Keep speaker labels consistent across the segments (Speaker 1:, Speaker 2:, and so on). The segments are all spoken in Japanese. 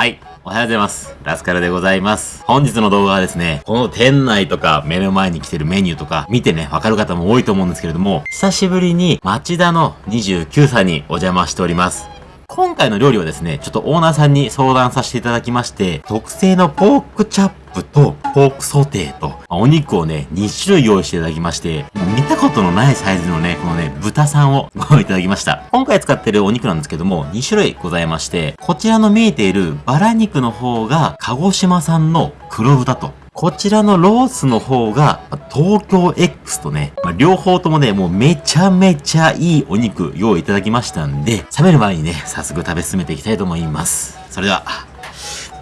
Speaker 1: はい。おはようございます。ラスカルでございます。本日の動画はですね、この店内とか目の前に来てるメニューとか見てね、わかる方も多いと思うんですけれども、久しぶりに町田の29歳にお邪魔しております。今回の料理はですね、ちょっとオーナーさんに相談させていただきまして、特製のポークチャップとポークソテーと、お肉をね、2種類用意していただきまして、見たことのないサイズのね、このね、豚さんをご用意いただきました。今回使ってるお肉なんですけども、2種類ございまして、こちらの見えているバラ肉の方が、鹿児島産の黒豚と、こちらのロースの方が、東京 X とね、まあ、両方ともね、もうめちゃめちゃいいお肉用意いただきましたんで、冷める前にね、早速食べ進めていきたいと思います。それでは、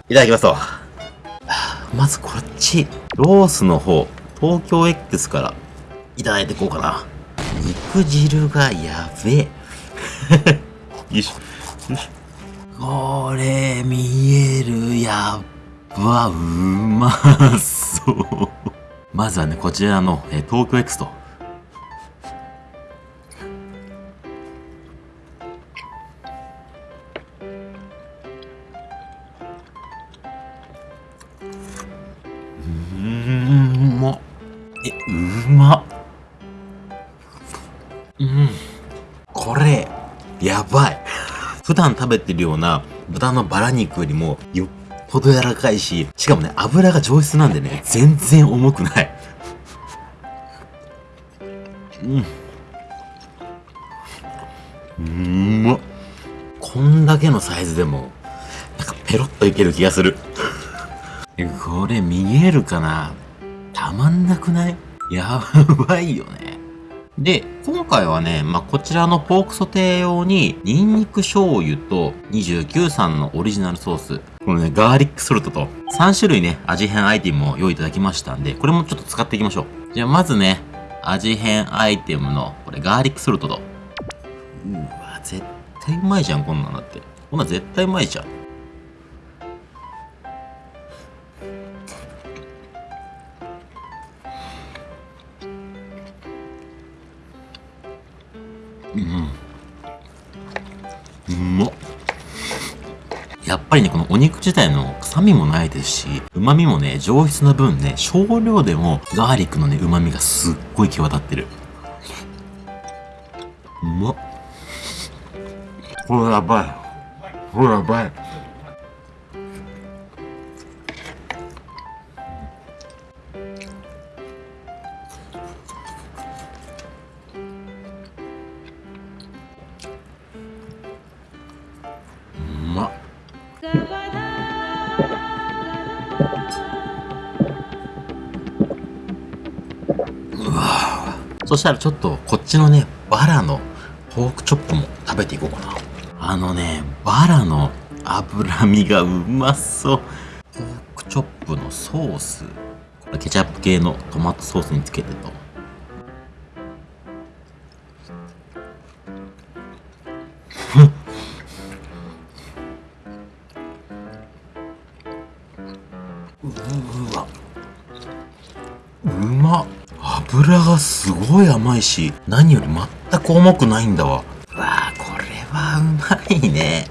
Speaker 1: いただきますと。まずこっち、ロースの方、東京 X からいただいていこうかな。肉汁がやべえ。よいしょ。よいしょ。これ、見えるやば、うまそう。まずはね、こちらの、え東京 X と。うん、まえ、うまっ。うん。これ、やばい。普段食べてるような豚のバラ肉よりもよっぽど柔らかいし、しかもね、油が上質なんでね、全然重くない。うん。うんまこんだけのサイズでも、なんかペロッといける気がする。これ見えるかな？たまんなくない？やばいよね。で、今回はね、まあ、こちらのポークソテー用に、ニンニク醤油と29産のオリジナルソース、このね、ガーリックソルトと、3種類ね、味変アイテムを用意いただきましたんで、これもちょっと使っていきましょう。じゃあ、まずね、味変アイテムの、これガーリックソルトと。うわ、絶対うまいじゃん、こんなんだって。こんなん絶対うまいじゃん。うんうまっやっぱりね、このお肉自体の臭みもないですし、旨味もね、上質な分ね、少量でもガーリックのね、旨味がすっごい際立ってる。うまっ。これやばい。これやばい。うわそしたらちょっとこっちのね、バラのポークチョップも食べていこうかな。あのね、バラの脂身がうまそう。ポークチョップのソース。これケチャップ系のトマトソースにつけてと。すごい甘いし何より全く重くないんだわ。わあこれはうまいね。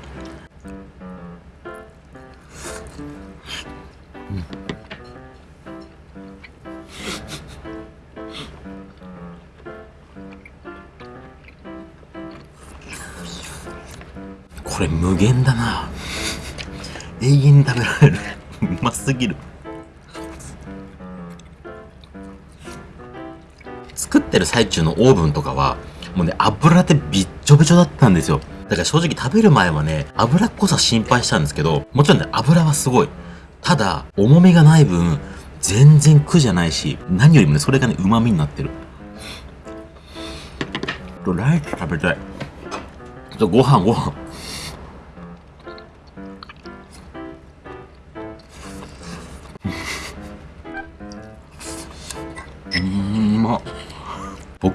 Speaker 1: これ無限だな。永遠に食べられる。うますぎる作ってる最中のオーブンとかは、もうね、油でびっちょびちょだったんですよ。だから正直食べる前はね、油っこさ心配したんですけど、もちろんね、油はすごい。ただ、重みがない分、全然苦じゃないし、何よりもね、それがね、旨味になってる。ライス食べたい。ちょご飯ご飯。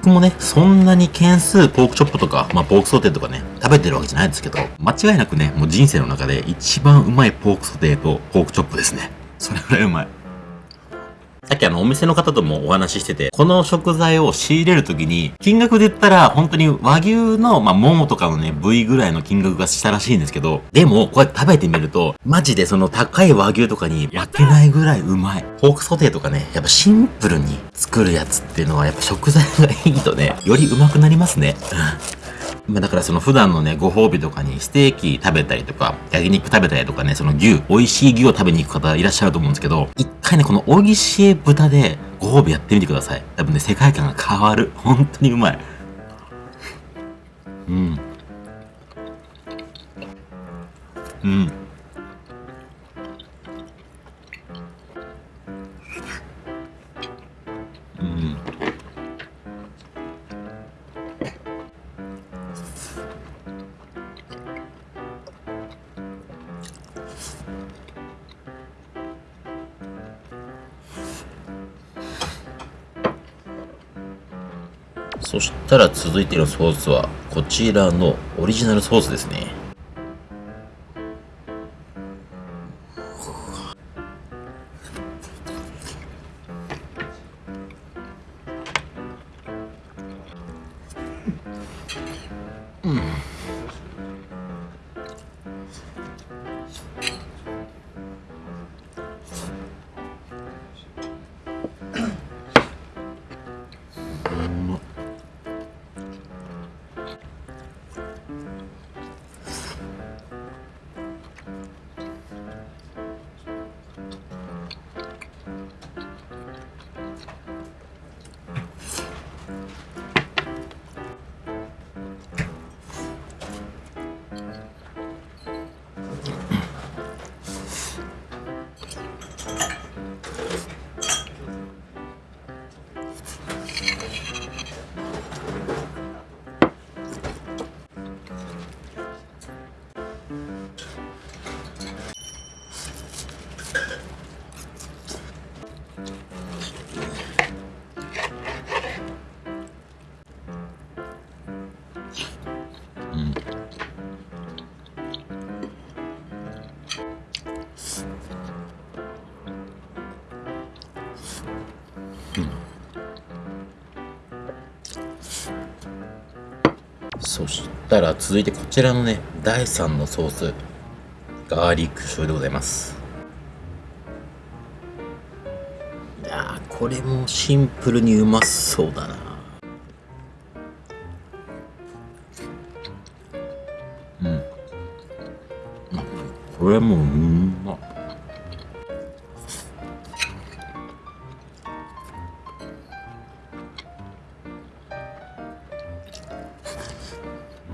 Speaker 1: 僕もね、そんなに件数ポークチョップとか、まあ、ポークソテーとかね、食べてるわけじゃないですけど、間違いなくね、もう人生の中で一番うまいポークソテーとポークチョップですね。それぐらいうまい。さっきあのお店の方ともお話ししてて、この食材を仕入れるときに、金額で言ったら本当に和牛の、まあ、ももとかのね、部位ぐらいの金額がしたらしいんですけど、でも、こうやって食べてみると、マジでその高い和牛とかに焼けないぐらいうまい。ポークソテーとかね、やっぱシンプルに作るやつっていうのはやっぱ食材がいいとね、よりうまくなりますね。まあだからその普段のね、ご褒美とかにステーキ食べたりとか、焼肉食べたりとかね、その牛、美味しい牛を食べに行く方いらっしゃると思うんですけど、一回ね、この美味しい豚でご褒美やってみてください。多分ね、世界観が変わる。本当にうまい。うん。うん。そしたら続いてのソースはこちらのオリジナルソースですね。そしたら続いてこちらのね、第3のソース、ガーリック醤油でございます。いや、これもシンプルにうまそうだな。うん。これもうまっ。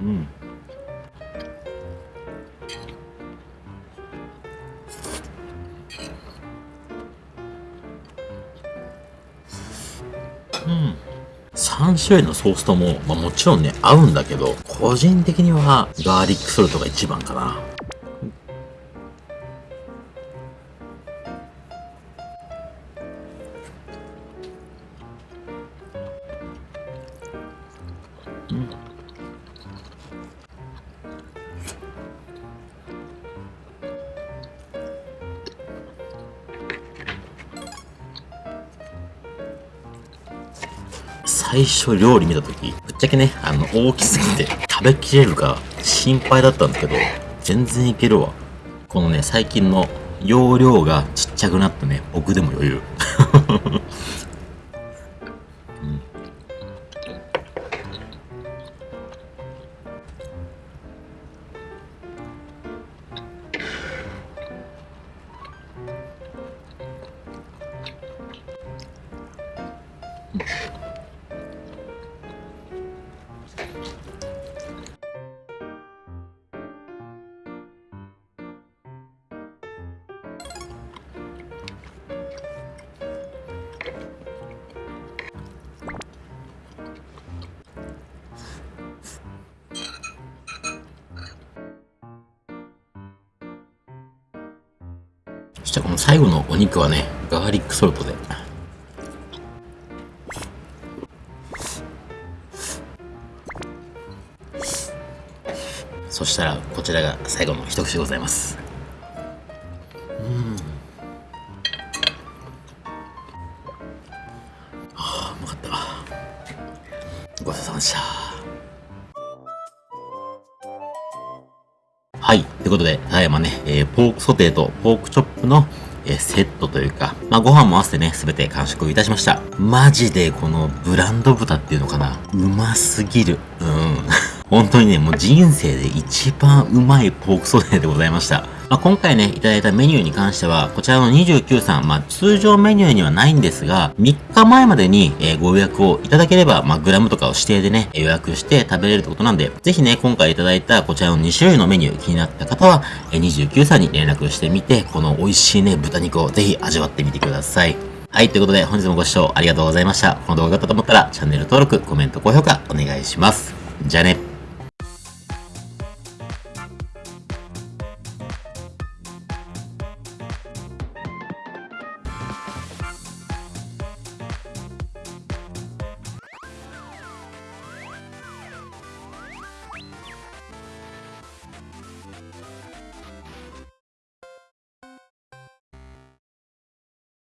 Speaker 1: うん。うん。3種類のソースとも、まあ、もちろんね合うんだけど個人的にはガーリックソルトが一番かな。最初料理見た時ぶっちゃけねあの大きすぎて食べきれるか心配だったんですけど全然いけるわ。このね最近の容量がちっちゃくなってね僕でも余裕。したらこの最後のお肉はね、ガーリックソルトで。そしたら、こちらが最後の一口でございます。い。ということで、ただいまね、えー、ポークソテーとポークチョップの、えー、セットというか、まあ、ご飯も合わせてね、すべて完食いたしました。マジでこのブランド豚っていうのかな。うますぎる。うん。本当にね、もう人生で一番うまいポークソテーでございました。まあ、今回ね、いただいたメニューに関しては、こちらの29さん、まあ、通常メニューにはないんですが、3日前までに、え、ご予約をいただければ、まあ、グラムとかを指定でね、予約して食べれるってことなんで、ぜひね、今回いただいたこちらの2種類のメニュー気になった方は、え、29さんに連絡してみて、この美味しいね、豚肉をぜひ味わってみてください。はい、ということで本日もご視聴ありがとうございました。この動画が良かったと思ったら、チャンネル登録、コメント、高評価お願いします。じゃあね。